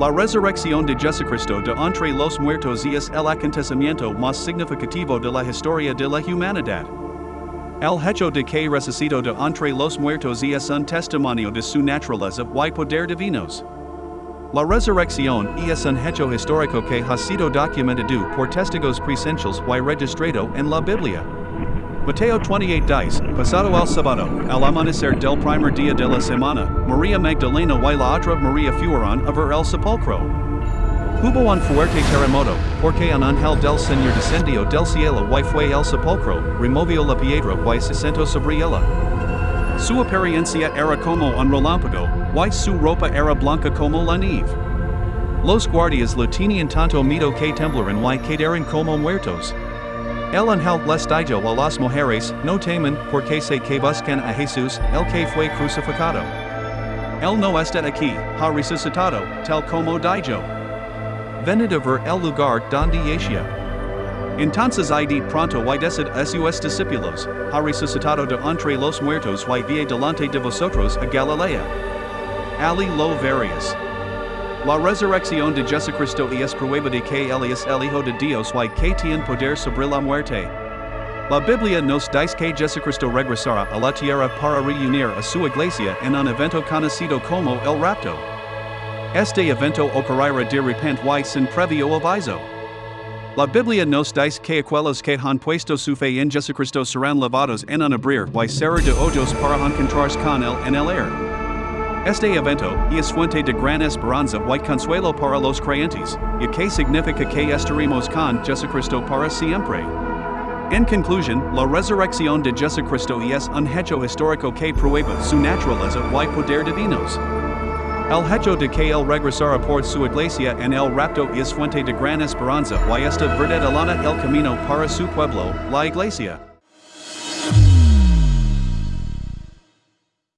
La resurrección de Jesucristo de entre los muertos es el acontecimiento más significativo de la historia de la humanidad. El hecho de que resucitó de entre los muertos es un testimonio de su naturaleza y poder divinos. La resurrección es un hecho histórico que ha sido documentado por testigos presenciales y registrado en la Biblia. Mateo 28 dice, pasado el sábado, al amanecer del primer día de la semana, María Magdalena y la otra María fueron a ver el sepulcro. Hubo un fuerte terremoto, porque un ángel del Señor descendió del cielo y fue el sepulcro, removió la piedra y se sentó sobre ella. Su apariencia era como un relámpago, y su ropa era blanca como la nieve. Los guardias lo tenían tanto miedo que temblaron y quedaron como muertos. El ángel les dijo a las mujeres, no teman, porque sé que buscan a Jesús, el que fue crucificado. Él no está aquí, ha resucitado, tal como dijo. Venid a ver el lugar donde yacia. Entonces id pronto y decid sus discípulos, ha resucitado de entre los muertos y vie delante de vosotros a Galilea. Ali lo varias. La resurrección de Jesucristo y es prueba de que él es el Hijo de Dios y que tiene poder sobre la muerte. La Biblia nos dice que Jesucristo regresará a la tierra para reunir a su iglesia en un evento conocido como el rapto. Este evento ocurrirá de repente y sin previo aviso. La Biblia nos dice que aquellos que han puesto su fe en Jesucristo serán lavados en un abrir y cerrar de ojos para encontrarse con él en el air. Este evento es fuente de gran esperanza y consuelo para los creyentes, y que significa que estaremos con Jesucristo para siempre. En conclusión, la resurrección de Jesucristo es un hecho histórico que prueba su naturaleza y poder divinos. El hecho de que él regresara por su iglesia en el rapto es fuente de gran esperanza y esta verdad alana el camino para su pueblo, la iglesia.